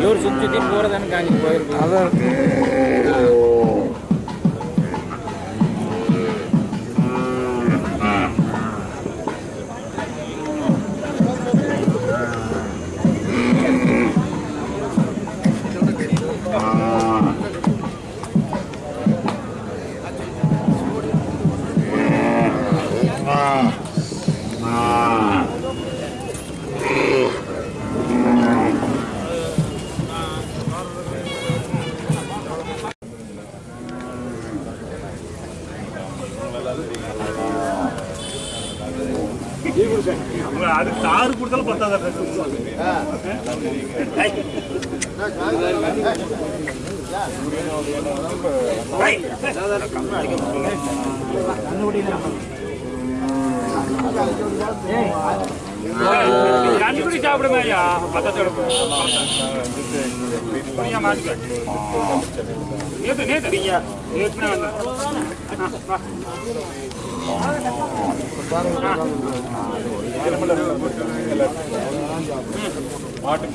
ಕೆಲವ್ರು ಸುತ್ತ ಜೊತೆ ಬೋರದನ್ಕಾಗಿ ಹೋಗಿರ್ಬೋದು யாரு கொடுத்தாலும் பத்தாத கண்டுபிடி சாப்பிடுங்க ஐயா. பத்தத்தோட புரியா மாட்டுக்க நேத்து நேற்று மாட்டு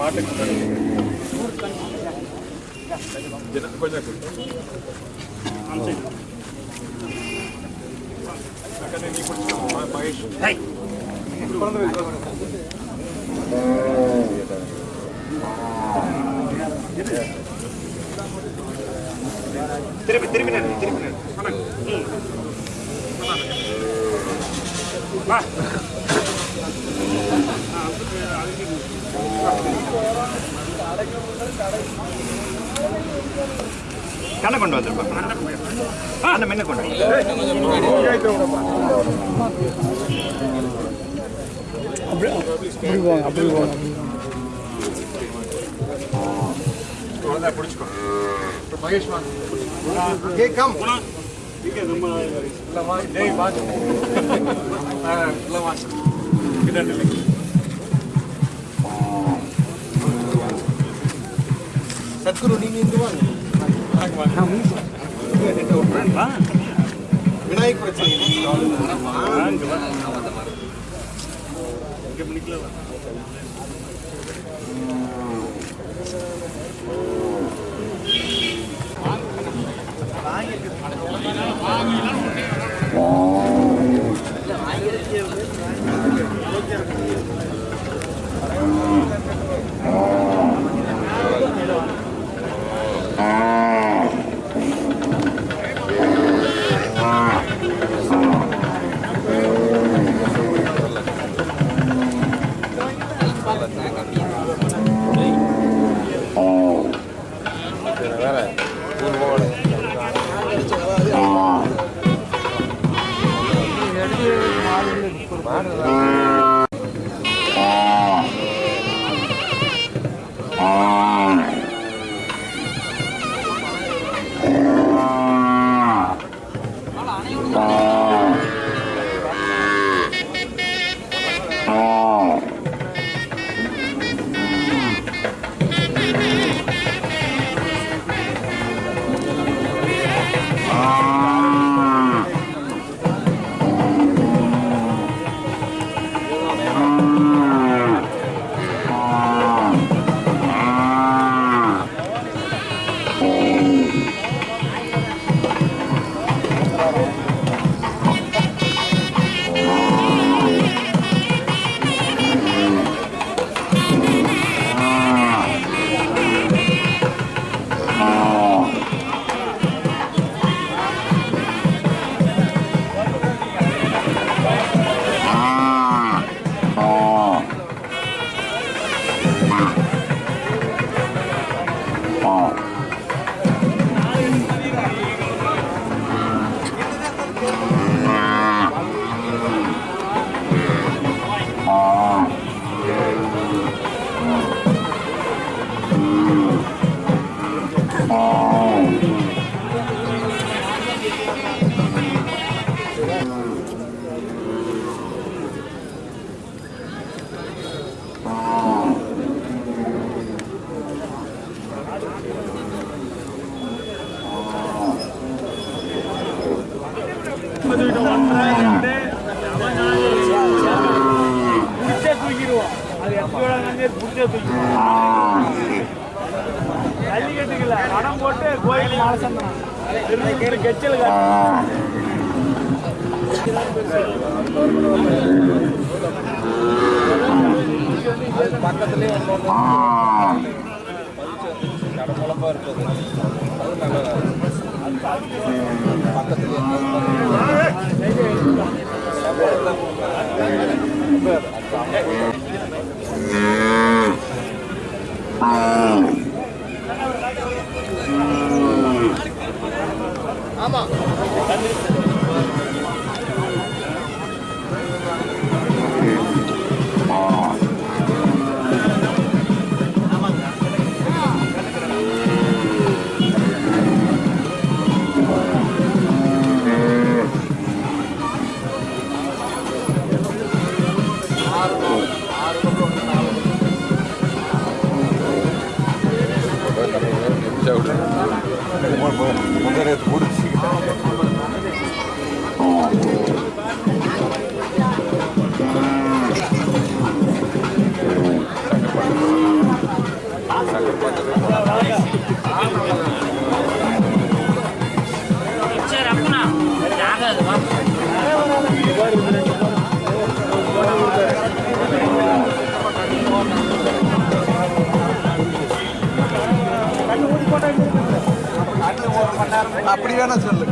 திருப்பி திருப்பி நடு திருப்பி நடு ம். கண்ணை கொண்டு வந்துருப்பா. அந்த மென்ன கொண்டு அப்படி போங்க அப்படி போங்க பிடிச்சிக்கோ நீங்க இந்து வாங்க விநாயக் பிரச்சனை புடிச்சே தூக்கிடுவோம் அது எப்படி வந்து புடிச்சே பக்கத்துலேயே ஜல்லிக்கட்டுக்குல பணம் போட்டு கோயில் பக்கத்துலேயே ஒன்று கடமுழப்பா இருக்குது அது அப்படி வேணா சொல்லு.